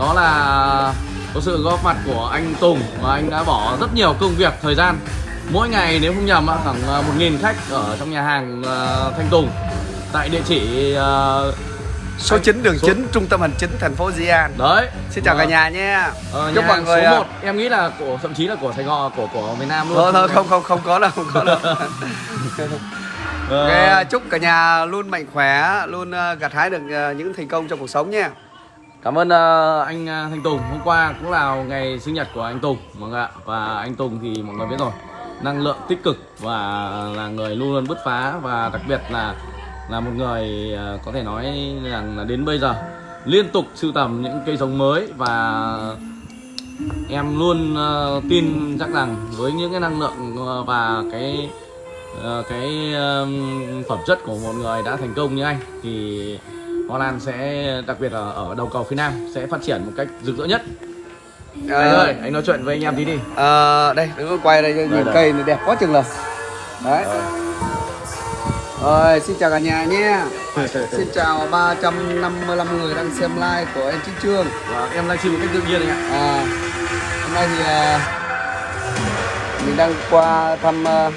đó là có sự góp mặt của anh Tùng và anh đã bỏ rất nhiều công việc thời gian mỗi ngày nếu không nhầm khoảng ờ, 1.000 khách ở trong nhà hàng ờ, Thanh Tùng tại địa chỉ ờ, Số 9 đường Số- 9 trung tâm hành chính thành phố Di An. đấy Xin chào Ờ, cả nhà nha. ờ, Chúc mọi người số à, 1 em nghĩ là của thậm chí là của Sài Gòn của của miền Nam luôn Thôi thôi không không không có đâu, không có đâu. Ờ, Ok, à, chúc cả nhà luôn mạnh khỏe, luôn à, gặt hái được à, những thành công trong cuộc sống nha. Cảm ơn uh, anh ờ, Thanh Tùng. Hôm qua cũng là ngày sinh nhật của anh Tùng mọi người ạ. Và anh Tùng thì mọi người biết rồi Năng lượng tích cực và là người luôn luôn bứt phá Và đặc biệt là là một người uh, có thể nói rằng là đến bây giờ Liên tục sưu tầm những cây giống mới Và em luôn uh, tin chắc rằng với những cái năng lượng và cái cái phẩm chất của một người đã thành công như anh thì Hoa Lan sẽ đặc biệt là ở đầu cầu phía Nam sẽ phát triển một cách rực rỡ nhất. À, anh ơi, anh nói chuyện với anh em tí đi. à, đây, đừng có quay đây, nhìn cây này đẹp quá chừng là. Đấy. Rồi, xin chào cả nhà nha. Xin chào 355 người đang xem live của em Chính Trương. Và em livestream một cách tự nhiên anh ạ. À, hôm nay thì à, mình đang qua thăm uh,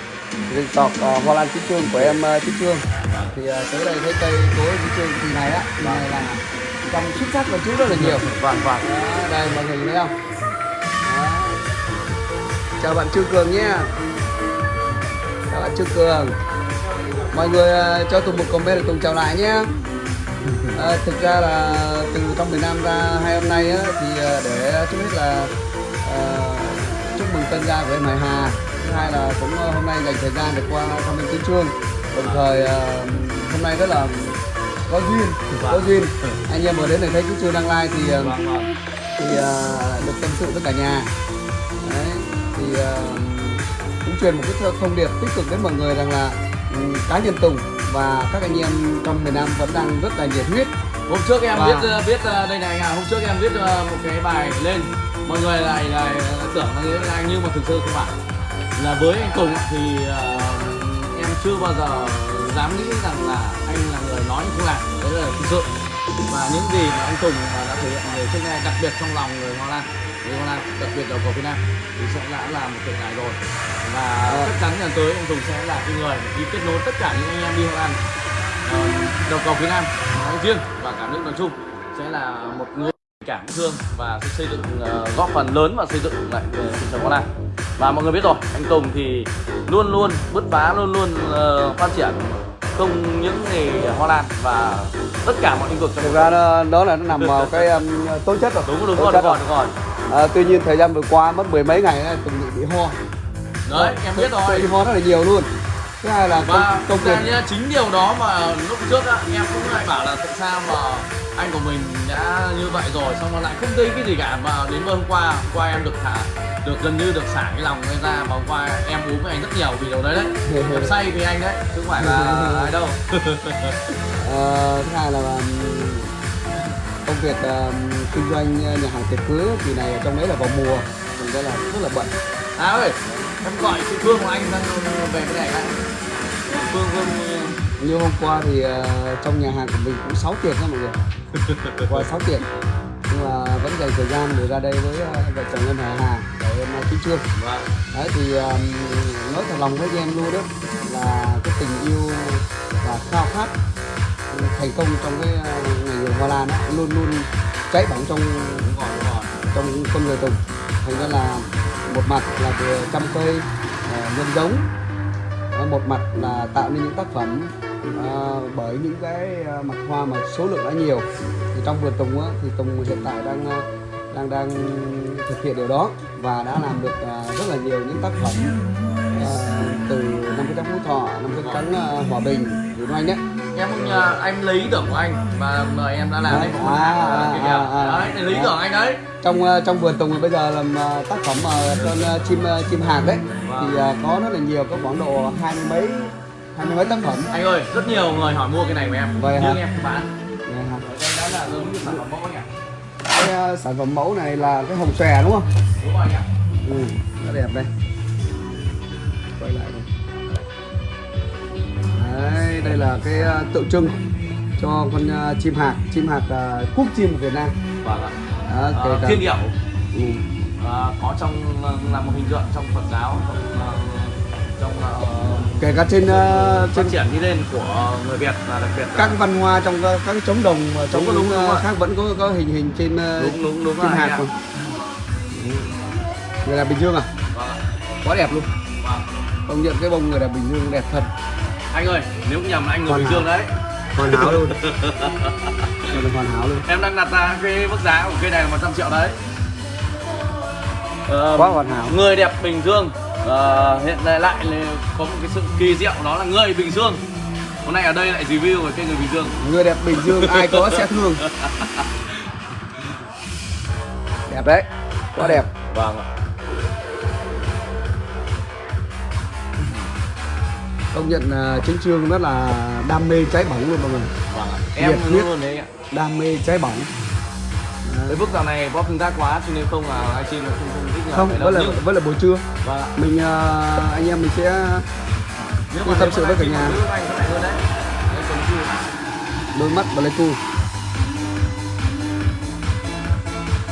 resort uh, Hoa Lan Chí Trương của em uh, Chí Trương thì à, tới đây thấy cây cối Trương kỳ này á kỳ này là trong xuất sắc và chú rất là nhiều. Vâng vâng. đó, đây mọi người thấy không? Đó. chào bạn Trương Cường nhé. Chào bạn Trương Cường. Mọi người à, cho Tùng một comment để Tùng chào lại nhé. À, thực ra là từ trong miền Nam ra hai hôm nay á, thì à, để trước hết là à, chúc mừng tân gia của em Hải Hà. Thứ hai là cũng hôm nay dành thời gian để qua thăm em Tứ Trương đồng thời à, hôm nay rất là có duyên có duyên. Anh em vừa đến này thấy Tứ Trương đăng like thì à, Vâng thì à, được tâm sự với cả nhà. Đấy, thì cũng truyền một cái thông điệp tích cực đến mọi người rằng là ừ, cá nhân Tùng và các anh em trong miền Nam vẫn đang rất là nhiệt huyết. Hôm trước em Và- viết ờ, viết ờ, đây này à, hôm trước em viết ờ, một cái bài lên. Mọi người lại lại tưởng là anh nhưng mà thực sự không phải. Là với anh Tùng thì ờ, em chưa bao giờ dám nghĩ rằng là anh là người nói không làm đấy là thực sự. Và những gì mà anh Tùng mà đã thể hiện người trước nay đặc biệt trong lòng người Hoa Lan người Hoa Lan đặc biệt đầu cầu Việt Nam thì sẽ đã là một tượng đài rồi. Và Ờ. chắc chắn lần tới anh Tùng sẽ là cái người đi kết nối tất cả những anh em đi Hoa Lan ờ, đầu cầu phía Nam nói riêng và cả nước nói chung sẽ là một người cảm thương và sẽ xây dựng ờ, góp phần lớn vào xây dựng lại về thị trường Hoa Lan và mọi người biết rồi anh Tùng thì luôn luôn bứt phá luôn luôn ờ, phát triển không những nghề Hoa Lan và tất cả mọi lĩnh vực trong thực ra đó, đó là nó nằm vào cái um, tố chất rồi. Đúng đúng rồi đúng rồi đúng rồi. À, tuy nhiên thời gian vừa qua mất mười mấy ngày Tùng bị, bị ho đấy em biết rồi. Bị ho rất là nhiều luôn thứ hai là công, và công ra việc. nhá, chính điều đó mà lúc trước á, em cũng lại bảo là tại sao mà anh của mình đã như vậy rồi xong rồi lại không thấy cái gì cả. Mà đến hôm qua hôm qua em được thả được gần như được xả cái lòng ra và hôm qua em uống với anh rất nhiều vì điều đấy đấy. Em say vì anh đấy chứ không phải là ai đâu. Ờ, thứ hai là công việc um, kinh doanh nhà hàng tiệc cưới kỳ này trong đấy là vào mùa. Thành ra là rất là bận. À ơi em gọi chị Phương của anh sang về cái này anh Phương Phương như hôm qua thì ờ, trong nhà hàng của mình cũng 6 tiệc đó mọi người. Qua 6 tiệc nhưng mà vẫn dành thời gian để ra đây với ờ, vợ chồng em Hà Hà và em Kim Trương vâng. Đấy thì nói thật lòng với em luôn đó là cái tình yêu và khao khát thành công trong cái uh, ngành nghề hoa lan đó, luôn luôn cháy bỏng trong trong con người Tùng. Thành ra là một mặt là vừa chăm cây ờ, nhân giống Ờ, một mặt là tạo nên những tác phẩm ờ, bởi những cái ờ, mặt hoa mà số lượng đã nhiều. Thì trong vườn Tùng á, thì Tùng hiện tại đang ờ, đang đang thực hiện điều đó và đã làm được ờ, rất là nhiều những tác phẩm ờ, từ năm cái trắng phú thọ năm cái trắng ờ, hòa bình Việt Oanh đấy em không nhờ anh lấy ý tưởng của anh và mời em đã làm Đấy, à, à, à, à, à. đấy để lấy ý tưởng anh đấy. Trong ờ, trong vườn Tùng bây giờ làm ờ, tác phẩm ờ, con ờ, chim ờ, chim hạc đấy. Thì ờ, có rất là nhiều có khoảng độ hai mươi mấy hai mươi mấy tác phẩm. Anh ơi rất nhiều người hỏi mua cái này của em. Vậy nhưng hả? em không bán. Này hả? ở đây đã là giống như sản phẩm mẫu anh ạ cái ờ, sản phẩm mẫu này là cái hồng xòe đúng không? Đúng rồi anh ạ ừ, rất đẹp đây. Quay lại đây. Đấy đây là cái ờ, tượng trưng cho con ờ, chim hạc. Chim hạc ờ, quốc chim của Việt Nam. Vâng ạ. Ờ, cả thiên điệu. Ừ. Có trong ờ, là một hình tượng trong Phật giáo trong ờ, trong ờ, kể cả trên phát trên triển đi lên của người Việt và đặc biệt là các văn hoa trong các các trống đồng trống Đúng, đúng, đúng rồi. khác vẫn có có hình hình trên đúng đúng đúng trên hạt không? Người đẹp bình dương à? Vâng. Quá đẹp luôn. Vâng. công nhận cái bông người đẹp bình dương đẹp thật. Anh ơi nếu nhầm là anh người Hoàn Bình. Dương đấy. Hoàn hảo luôn. Còn hoàn hảo luôn. Em đang đặt ra cái mức giá của cây này là 100 triệu đấy Quá hoàn hảo. người đẹp Bình Dương. Ờ, hiện tại lại có một cái sự kỳ diệu đó là người Bình Dương. Hôm nay ở đây lại review về cây người Bình Dương. Người đẹp bình dương ai có sẽ thương. Đẹp đấy quá đẹp. Vâng ạ. Công nhận là chính trương rất là đam mê cháy bỏng luôn mọi người. Vâng ạ. Em luôn đấy ạ. Đam mê cháy bỏng Cái bức dạo này bóp tương tác quá cho nên không là livestream không không thích không vẫn là Nhưng- là buổi trưa. Vâng mình ờ, anh em mình sẽ Tôi tâm sự với cả nhà. anh đôi mắt và lấy cu.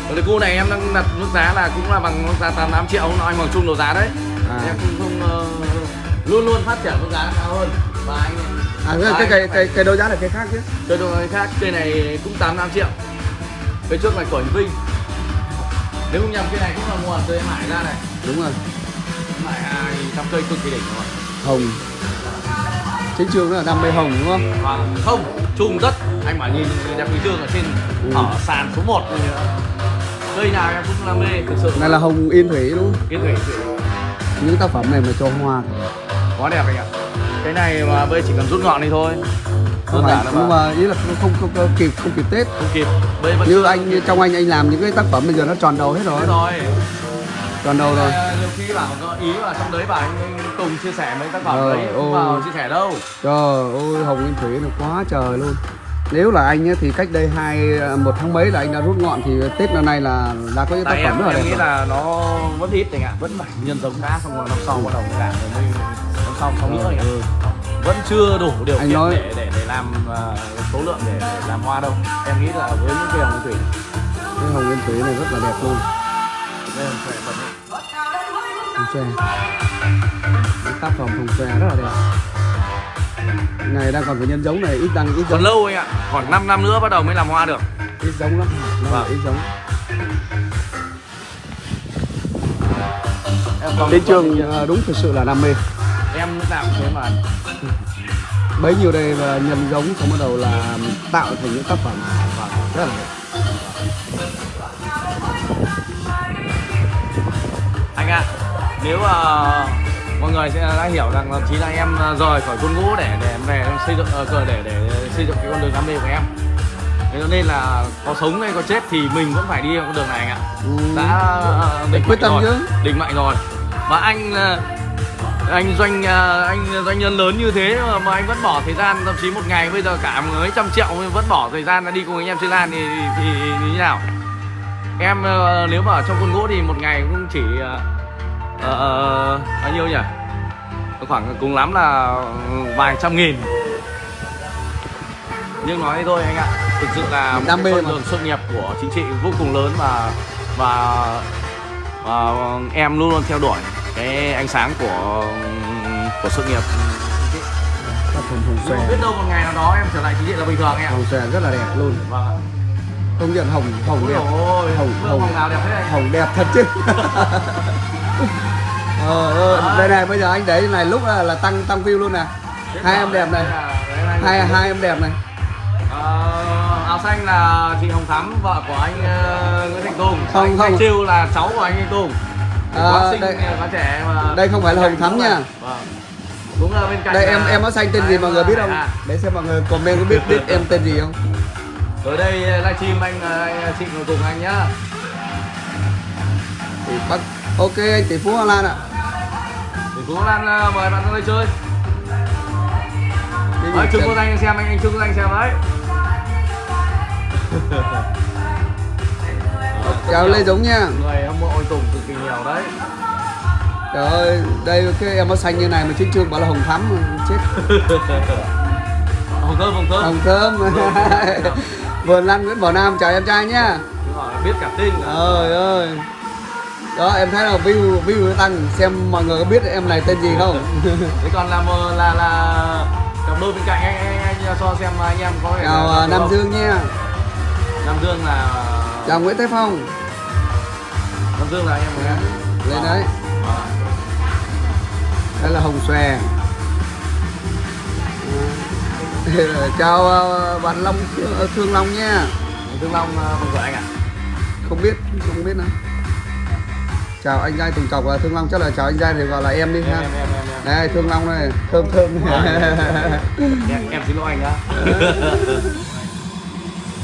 Còn cái cu này em đang đặt mức giá là cũng là bằng mức giá 88 triệu không nói bằng chung đầu giá đấy. À. em không không ờ, luôn luôn phát triển mức giá cao hơn. Và anh à cái cái cái cái, cái đấu giá là cái khác chứ. Chơi đồ này khác cây này cũng 85 triệu cây trước này của Hình Vinh. Nếu không nhầm cây này cũng là nguồn từ em Hải ra này. Đúng rồi. Hải hai trăm cây cực kỳ đỉnh rồi. Hồng. Trương nó là đam mê hồng đúng không? Và không chung rất anh mà nhìn đẹp bình dương ở trên Ừ. ở sàn số 1 này nữa cây nào em cũng là mê thực sự. Này là hồng yên thủy đúng không? Yên thủy. Thủy những tác phẩm này mà cho hoa. Quá đẹp anh ạ. Cái này mà bây chỉ cần rút ngọn đi thôi không phải là nhưng mà mà ý là không không, không, không kịp không kịp tết. Không kịp. Bây vẫn như anh như trong anh anh làm những cái tác phẩm bây giờ nó tròn đầu hết rồi. Rồi. Tròn đầu rồi. Ờ, nhiều khi bảo có ý là trong đấy bảo anh Tùng chia sẻ mấy tác phẩm đấy không vào chia sẻ đâu. Trời ơi hồng yên thủy nó quá trời luôn. Nếu là anh ấy, thì cách đây hai một tháng mấy là anh đã rút ngọn thì tết năm nay là đã có những tác phẩm em, rất là em đẹp nghĩ rồi. là nó vẫn ít anh ạ. Vẫn phải nhân giống đã xong rồi năm sau bắt đầu cả. Rồi mới năm sau sau nữa anh ạ. Vẫn chưa đủ điều Anh kiện nói- để để để làm ờ, số lượng để, để làm hoa đâu. Em nghĩ là với những cây hồng thủy. Cái hồng yên thủy này rất là đẹp luôn. Đây bật hồng xòe Những tác phẩm hồng xòe rất là đẹp. Này đang còn phải nhân giống này ít đang ít còn giống lâu anh ạ? Khoảng 5 năm nữa bắt đầu mới làm hoa được. Ít giống lắm. Vâng. là ít giống. Em còn đến trường ờ, đúng thực sự là đam mê nào cũng thế mà bấy nhiêu đây là nhân giống xong bắt đầu là tạo thành những tác phẩm Vâng. rất là đẹp anh ạ nếu mà mọi người sẽ đã hiểu rằng là chí là em ờ, rời khỏi quân ngũ để để em về em xây dựng cờ để để xây dựng cái con đường đam mê của em thế cho nên là có sống hay có chết thì mình vẫn phải đi con đường này anh ạ Ừ. đã ờ, định Quyết tâm rồi chứ. định mệnh rồi mà anh anh doanh ờ, anh doanh nhân lớn như thế mà, mà anh vẫn bỏ thời gian thậm chí một ngày bây giờ cả mấy trăm triệu vẫn bỏ thời gian ra đi cùng anh em chơi lan thì, thì, thì như thế nào? Em ờ, nếu mà ở trong quân ngũ thì một ngày cũng chỉ ờ, ờ, bao nhiêu nhỉ? Khoảng cùng lắm là vài trăm nghìn. Nhưng nói thôi anh ạ thực sự là một Đam mê con đường sự nghiệp của chính trị vô cùng lớn và và và em luôn luôn theo đuổi cái ánh sáng của của sự nghiệp. Nhưng mà xòe biết đâu một ngày nào đó em trở lại chính trị là bình thường em ạ. Hồng xòe rất là đẹp luôn. Vâng ạ. Công nhận hồng hồng đẹp. Hồng- hồng hồng. hồng nào đẹp thế anh hồng đẹp thật chứ. Ờ ờ, đây này bây giờ anh để này lúc là, là tăng tăng view luôn nè. Hai em đẹp này. hai hai em đẹp này. Ờ, áo xanh là chị Hồng Thắm vợ của anh ờ, Nguyễn Thành Tùng. Không, anh không. Chiêu là cháu của anh Thanh Tùng À, đây- trẻ mà. đây không phải là Hồng Thắm nha. vâng. cũng là bên cạnh đây em em áo xanh tên gì mọi người biết không? À, để xem mọi người comment có biết biết em tên gì không. Tới đây livestream anh, ờ, anh chị ngồi cùng anh nhá. Thì bắt ok anh tỷ phú Hoa Lan ạ. Thì Phú Lan ờ, mời bạn ra đây chơi. Đấy, chân- Quốc Anh xem anh anh Trương Quốc Anh xem đấy chào Lê Giống nha. Người hâm mộ anh Tùng cực kỳ nhiều đấy. Trời ơi đây cái em áo xanh như này mà chính trương bảo là Hồng Thắm chết. Hồng thơm hồng thơm. Hồng Thơm. Vườn Lan Nguyễn Bảo Nam chào em trai nhá biết cả tin cả. ơi. Đó em thấy là view view nó tăng xem mọi người có biết em này tên gì không? Thế còn là là là cặp đôi bên cạnh anh anh, anh cho xem anh em có thể chào à, Nam? Dương nha. Nam Dương là chào Nguyễn Thái Phong. Nam Dương là anh em em lên đấy. Ờ. đây là Hồng Xòe. À, chào à, bạn Long ờ, Thương Long nha. Thương Long ờ, không phải anh à? Không biết không biết nữa. Chào anh trai Tùng Cọc và Thương Long chắc là chào anh trai thì gọi là em đi em ha. em em em em. đây Thương Long này thơm thơm. Em, em xin lỗi anh đó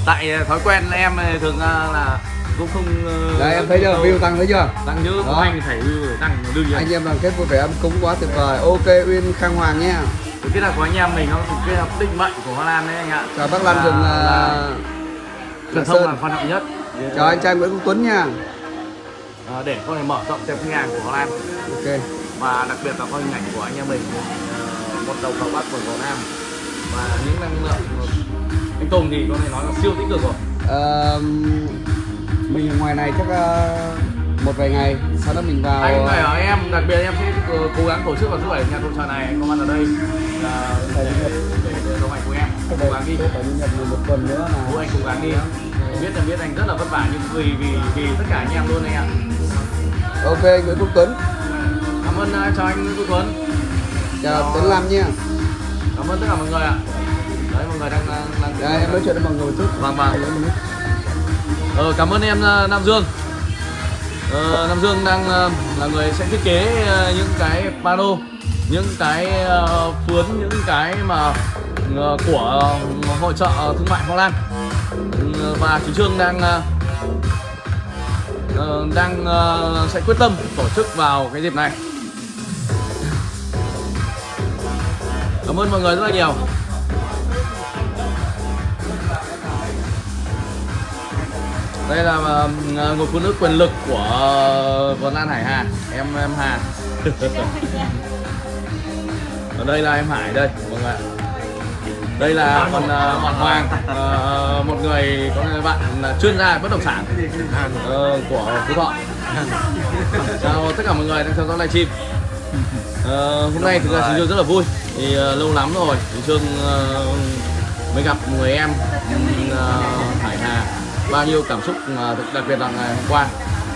tại ờ, thói quen em ờ, thường ờ, là cũng không ờ, đây em thấy chưa? View tăng thấy chưa? Tăng chứ Đó. có anh thì phải view tăng đương nhiên anh em đoàn kết vui vẻ ấm cúng quá tuyệt vời. Ok Uyên Khang Hoàng nha. Cái là của anh em mình nó cái hợp định mệnh của Hoa Lan đấy anh ạ. Chào bác Lan rừng là truyền thông là quan trọng nhất. Chào anh trai Nguyễn Quốc Tuấn nha. Ờ, để có thể mở rộng thêm khách hàng của Hoa Lan. Ok. Và đặc biệt là có hình ảnh của anh em mình một đầu cầu bắc một cầu nam. Và những năng lượng anh Tùng thì có thể nói là siêu tích cực rồi. Ờ, mình ở ngoài này chắc ờ, một vài ngày sau đó mình vào anh phải hỏi em đặc biệt em sẽ ờ, cố gắng tổ chức vào thứ bảy nhà tuần trà này. Anh có mặt ở đây. Là để để để đồng hành cùng em. Cố gắng đi. một tuần nữa là anh cố gắng đi. Em biết em biết anh rất là vất vả nhưng vì vì vì tất cả anh em luôn anh ạ. Ok Nguyễn Quốc Tuấn. Cảm ơn ờ, chào anh Nguyễn Quốc Tuấn. Chào Tuấn Lam nha. Cảm ơn tất cả mọi người ạ đấy mọi người đang đang, đây em nói chuyện với mọi người một chút vâng. Vâng ờ, cảm ơn em ờ, Nam Dương. Ờ, Nam Dương đang ờ, là người sẽ thiết kế ờ, những cái pano những cái phướn những cái mà của hội trợ thương mại Hoa Lan. Ừ, và chú Trương đang đang sẽ quyết tâm tổ chức vào cái dịp này. Cảm ơn mọi người rất là nhiều đây là ờ, ờ, uh, người phụ nữ quyền lực của ờ, Vân Lan Hải Hà. Em em Hà. Ở đây là em Hải đây mọi người ạ. Đây là còn uh, bạn Hoàng. Uh, một người có người bạn chuyên gia bất động sản uh, của Phú Thọ. Chào tất cả mọi người đang theo dõi livestream uh, hôm nay thực ra chúng tôi rất là vui thì uh, lâu lắm rồi. Chúng Trương mới gặp người em uh, bao nhiêu cảm xúc mà đặc- biệt là ngày hôm qua.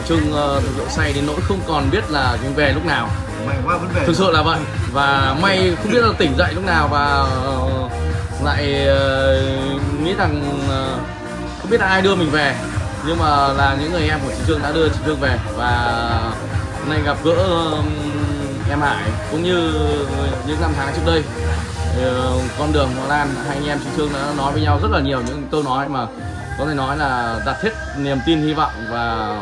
Trương uh, thực sự say đến nỗi không còn biết là Trương về lúc nào. May quá vẫn về. Thực sự là vậy. Và may không biết là tỉnh dậy lúc nào và ờ, lại ờ, nghĩ rằng ờ, không biết là ai đưa mình về. Nhưng mà là những người em của chị Trương đã đưa chị Trương về và hôm nay gặp gỡ em Hải cũng như những năm tháng trước đây. Ờ, con đường Hoa Lan hai anh em chị Trương đã nói với nhau rất là nhiều những câu nói mà có thể nói là đặt hết niềm tin hy vọng và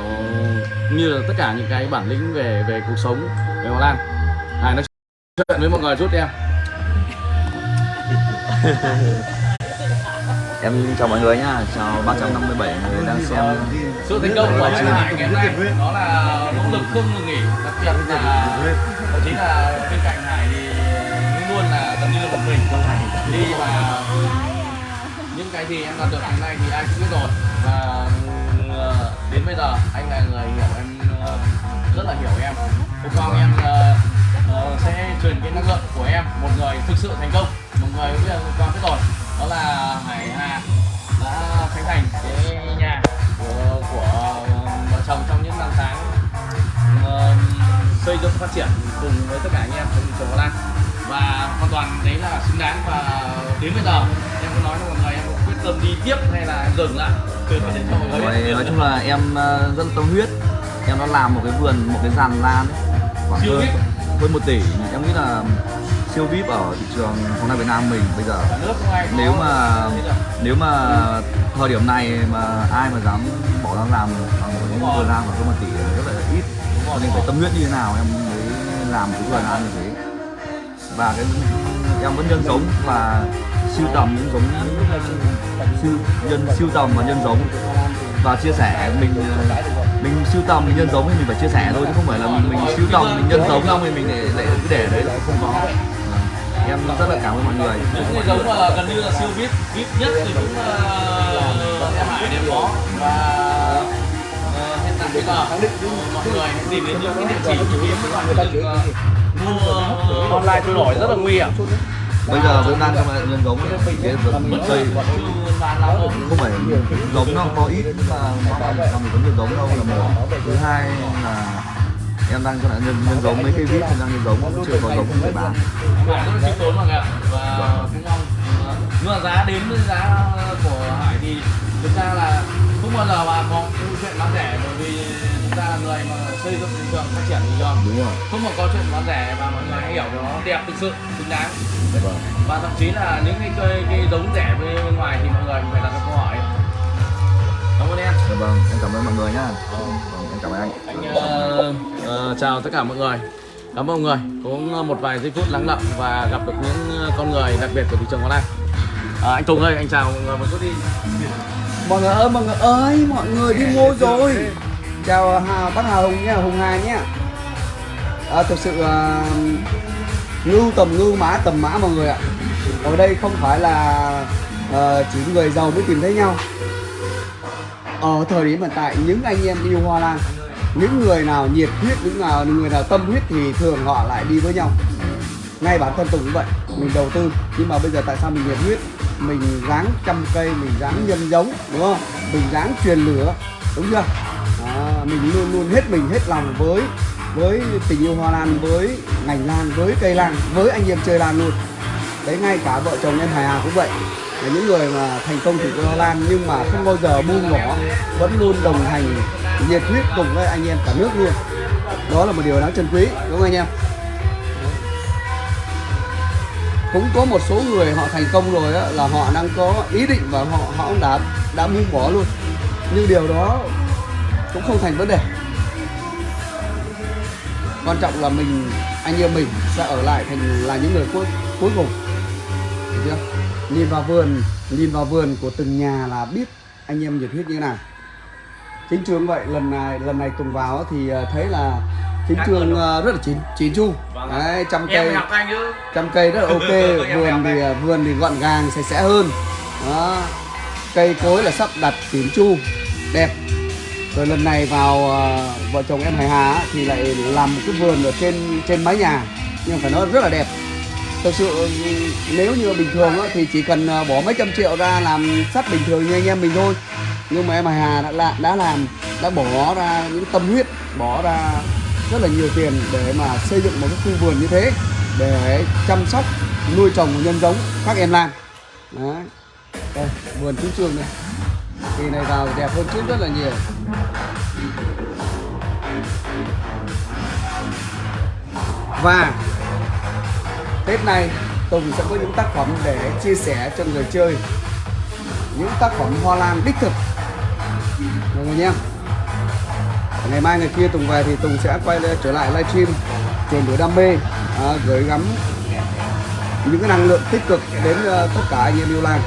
như là tất cả những cái bản lĩnh về về cuộc sống về Hoa Lan. Hải nói chuyện với mọi người chút đi em. Em chào mọi người nhá, chào 357 người đang xem sự thành công của anh Hải ngày hôm nay đó là nỗ lực không ngừng nghỉ. Đặc biệt là thậm chí là bên cạnh Hải thì luôn luôn là gần như là một mình. Đi và cái gì em làm được ngày nay thì ai cũng biết rồi. Và ừ, ờ, đến bây giờ anh là người hiểu em ờ, rất là hiểu em. Hôm qua em ờ, sẽ truyền cái năng lượng của em một người thực sự thành công một người cũng biết là hôm qua biết rồi. Đó là Hải Hà đã khánh thành cái nhà của, của vợ chồng trong những năm tháng xây dựng phát triển cùng với tất cả anh em trong trường Hoa Lan. Và hoàn toàn đấy là xứng đáng và đến bây giờ em có nói mọi người em có quyết tâm đi tiếp hay là em dừng lại? Từ biết. nói chung là em ờ, rất là tâm huyết. Em đã làm một cái vườn, một cái giàn lan khoảng Siêu hơn, VIP. hơn 1 tỷ. Em nghĩ là siêu VIP ở thị trường bóng đá Việt Nam mình bây giờ. Nếu mà nếu mà thời điểm này mà ai mà dám bỏ ra làm bằng một cái vườn lan khoảng hơn 1 tỷ rất là ít. Cho nên phải tâm huyết như thế nào em mới làm cái vườn lan như thế. Và cái em vẫn nhân giống và siêu tầm những giống siêu nhân siêu tầm và nhân giống. Và chia sẻ mình ờ, mình siêu tầm mình nhân giống thì mình phải chia sẻ thôi chứ không phải là mình, mình siêu tầm mình nhân giống xong thì mình để để cứ để đấy là không có. Vâng. Em rất là cảm ơn mọi người. Những cái giống mà gần như là siêu vip vip nhất thì cũng uh, em hải đều có và ờ, hiện tại bây giờ mọi người hãy tìm đến những cái địa chỉ như kiếm các bạn đừng mua online trôi nổi rất là nguy hiểm bây giờ vẫn đang trong nhân giống cái vườn cây không phải giống nó có ít mà nó mình vẫn có nhân giống đâu là một. Thứ hai là em đang cho nạn nhân, nhân giống mấy cây vít em đang nhân giống cũng chưa có giống để bán vâng, rất là tốn mọi người ạ. Và cũng mong ờ, nhưng mà giá đến với giá của Hải thì thực ra là không bao giờ mà có câu chuyện bán rẻ bởi vì chúng ta là người mà xây dựng thị trường phát triển thị trường. Đúng rồi. Không mà có chuyện bán rẻ mà mọi người hãy hiểu nó đẹp thực sự xứng đáng. Vâng. Và thậm chí là những cái cây cái giống rẻ bên ngoài thì mọi người phải đặt ra câu hỏi. Cảm ơn em. Dạ vâng em cảm ơn mọi người nhá. Vâng, em cảm ơn anh. Anh ờ, ờ, chào tất cả mọi người. Cảm ơn mọi người. Cũng một vài giây phút lắng lặng và gặp được những con người đặc biệt của thị trường hôm nay à, anh Tùng ơi anh chào mọi người một chút đi. Mọi người ơi mọi người ơi mọi người đi mua rồi chào à, bác hà hùng nhé hùng hà nhé à, thực sự à, ngưu tầm ngưu mã tầm mã mọi người ạ. Ở đây không phải là à, chỉ người giàu mới tìm thấy nhau. Ở thời điểm hiện tại những anh em yêu hoa lan những người nào nhiệt huyết những nào người nào tâm huyết thì thường họ lại đi với nhau. Ngay bản thân tôi cũng vậy mình đầu tư nhưng mà bây giờ tại sao mình nhiệt huyết? Mình ráng chăm cây mình ráng nhân giống đúng không? Mình ráng truyền lửa đúng chưa? Đó, mình luôn luôn hết mình hết lòng với với tình yêu hoa lan với ngành lan với cây lan với anh em chơi lan luôn. Đấy ngay cả vợ chồng em Hải Hà cũng vậy. Là những người mà thành công từ hoa lan nhưng mà không bao giờ buông bỏ vẫn luôn đồng hành nhiệt huyết cùng với anh em cả nước luôn. Đó là một điều đáng trân quý đúng không anh em? Cũng có một số người họ thành công rồi đó, là họ đang có ý định và họ họ cũng đã đã buông bỏ luôn. Nhưng điều đó cũng không thành vấn đề. Quan trọng là mình anh em mình sẽ ở lại thành là những người cuối cuối cùng. Được chưa? Nhìn vào vườn nhìn vào vườn của từng nhà là biết anh em nhiệt huyết như thế nào. Chính trường vậy lần này lần này tùng vào thì ờ, thấy là chính trường ờ, rất là chín chín chu. Đấy trăm cây trăm cây rất là ok. Vườn thì đấy. vườn thì gọn gàng sạch sẽ hơn. Đó. Cây cối là sắp đặt chỉn chu đẹp rồi lần này vào uh, vợ chồng em Hải Hà á, thì lại làm một cái vườn ở trên trên mái nhà. Nhưng phải nói rất là đẹp. Thực sự ừ, nếu như bình thường á, thì chỉ cần ờ, bỏ mấy trăm triệu ra làm sắt bình thường như anh em mình thôi. Nhưng mà em Hải Hà đã, đã, đã làm đã bỏ ra những tâm huyết bỏ ra rất là nhiều tiền để mà xây dựng một cái khu vườn như thế để chăm sóc nuôi trồng và nhân giống các em lan. Đấy. Đây, vườn chú trường này kỳ này vào đẹp hơn trước rất là nhiều và Tết này Tùng sẽ có những tác phẩm để chia sẻ cho người chơi. Những tác phẩm hoa lan đích thực. Mọi người nhé. Ngày mai ngày kia Tùng về thì Tùng sẽ quay trở lại livestream truyền lửa đam mê à, gửi gắm những cái năng lượng tích cực đến uh, tất cả anh em yêu lan.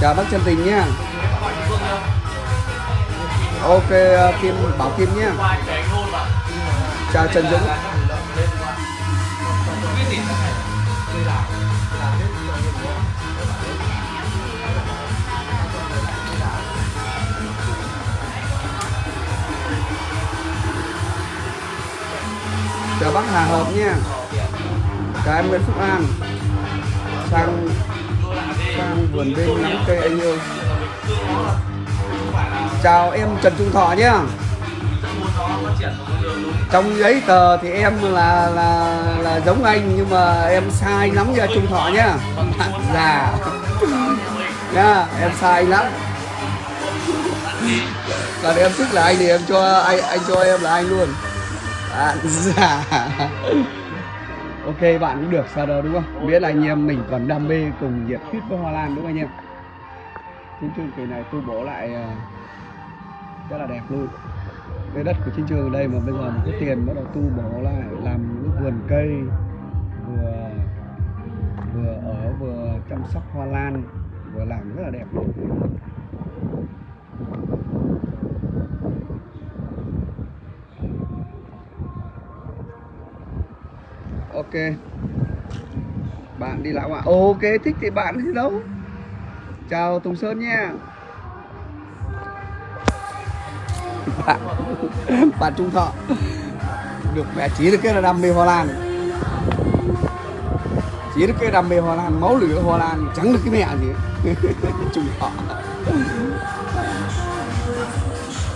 Chào bác chân tình nhé ok ờ, kim, bảo kim nhé. Chào trần dũng. Chào bác hà hợp nha chào em nguyễn phúc an. Sang sang vườn bên nắm cây anh yêu chào em trần trung thọ nhé. Trong giấy tờ thì em là là là giống anh nhưng mà em sai lắm nha trung thọ nhá già. Nha, em sai lắm. Còn em thích là anh thì em cho, anh anh cho em là anh luôn. Bạn già. Ok, bạn cũng được sao đâu, đúng không? Biết là anh em mình còn đam mê cùng nhiệt huyết với hoa lan, đúng không anh em? Trên chương kỳ này tôi bổ lại ờ, rất là đẹp luôn. Cái đất của chiến trường ở đây mà bây giờ mình có tiền bắt đầu tu bổ lại, làm những vườn cây, vừa vừa ở, vừa chăm sóc hoa lan, vừa làm rất là đẹp luôn. Ok. Bạn đi lão ạ. Ok, thích thì bạn thì đâu? Chào tùng sơn nha. Bạn. Bạn Trung Thọ. Được mẹ chỉ được cái là đam mê Hoa Lan. Chỉ được cái đam mê Hoa Lan máu lửa Hoa Lan chẳng được cái mẹ gì. Trung Thọ.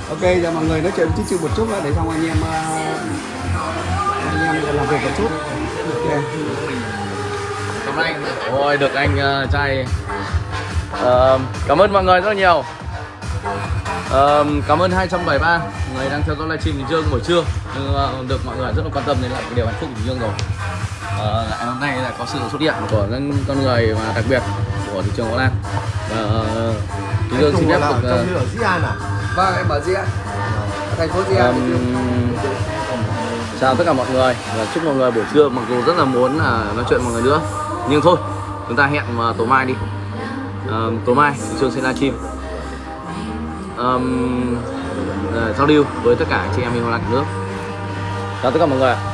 Ok giờ mọi người nói chuyện chút chút một chút nữa để xong anh em ờ, anh em làm việc một chút. Ok. Cảm ơn anh. Ôi được anh uh, trai. Uh, cảm ơn mọi người rất là nhiều. Ờ, cảm ơn 273 người đang theo dõi livestream Bình Dương buổi trưa. Ờ, được mọi người rất là quan tâm đến cái điều hạnh phúc của Bình Dương rồi. Ờ, ngày hôm nay là có sự xuất hiện của những con người mà đặc biệt của thị trường Hoa Lan. Và ờ, Bình Dương xin phép được lửa Di An à? vâng em ở Diễn thành phố Diễn Ừm, chào tất cả mọi người và chúc mọi người buổi trưa mặc dù rất là muốn là nói chuyện mọi người nữa. Nhưng thôi chúng ta hẹn vào tối mai đi. Ờm, tối mai thị trường sẽ livestream um, giao lưu với tất cả chị em mình Hoa Lan cả nước. Chào tất cả mọi người ạ.